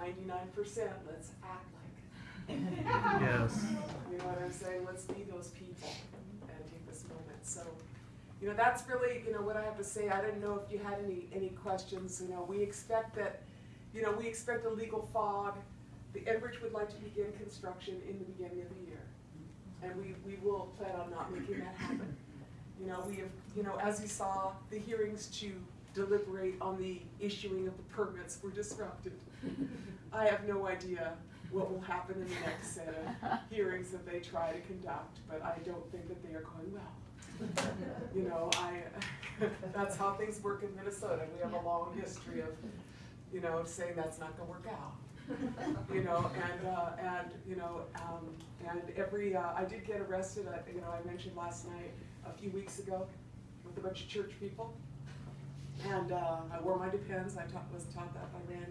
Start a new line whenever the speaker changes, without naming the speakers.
ninety-nine percent, let's act like it.
Yes.
You know what I'm saying? Let's be those people and take this moment. So, you know, that's really, you know, what I have to say. I didn't know if you had any, any questions. You know, we expect that, you know, we expect a legal fog. The Enbridge would like to begin construction in the beginning of the year. And we, we will plan on not making that happen. You know, we have, you know, as you saw, the hearings to deliberate on the issuing of the permits were disrupted. I have no idea what will happen in the next set of hearings that they try to conduct, but I don't think that they are going well. You know, I, that's how things work in Minnesota. We have a long history of, you know, saying that's not gonna work out. You know, and, uh, and, you know, um, and every, uh, I did get arrested, I, you know, I mentioned last night, a few weeks ago, with a bunch of church people. And, uh, I wore my Depends, I taught, was taught that by Rand.